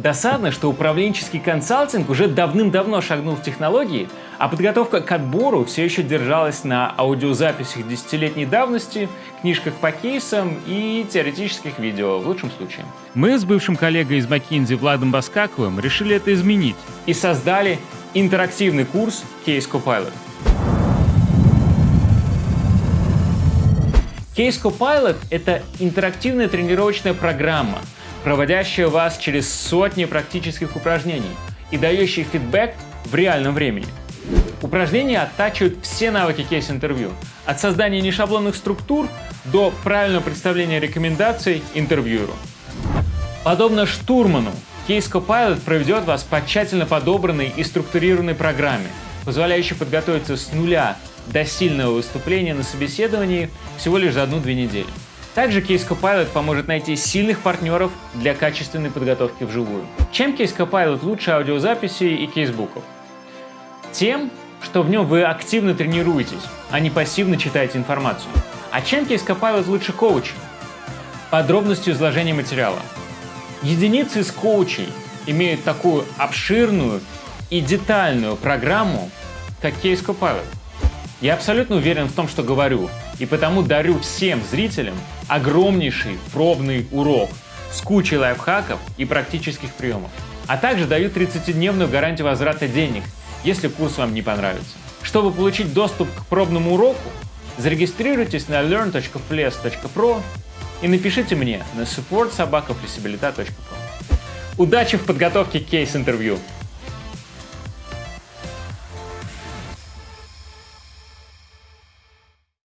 Досадно, что управленческий консалтинг уже давным-давно шагнул в технологии, а подготовка к отбору все еще держалась на аудиозаписях десятилетней давности, книжках по кейсам и теоретических видео, в лучшем случае. Мы с бывшим коллегой из McKinsey Владом Баскаковым решили это изменить и создали интерактивный курс Case Copilot. Case Copilot — это интерактивная тренировочная программа, проводящая вас через сотни практических упражнений и дающая фидбэк в реальном времени. Упражнения оттачивают все навыки кейс-интервью, от создания нешаблонных структур до правильного представления рекомендаций интервьюеру. Подобно штурману, Case Copilot проведет вас по тщательно подобранной и структурированной программе, позволяющей подготовиться с нуля до сильного выступления на собеседовании всего лишь за одну-две недели. Также Case Copilot поможет найти сильных партнеров для качественной подготовки вживую. Чем Case Copilot лучше аудиозаписей и кейсбуков? Тем, что в нем вы активно тренируетесь, а не пассивно читаете информацию. А чем Case Copilot лучше коуча? Подробностью изложения материала. Единицы из коучей имеют такую обширную и детальную программу, как Case Copilot. Я абсолютно уверен в том, что говорю, и потому дарю всем зрителям огромнейший пробный урок с кучей лайфхаков и практических приемов. А также даю 30-дневную гарантию возврата денег, если курс вам не понравится. Чтобы получить доступ к пробному уроку, зарегистрируйтесь на learn.fles.pro и напишите мне на support.sobakaflexibilita.pro. Удачи в подготовке кейс-интервью!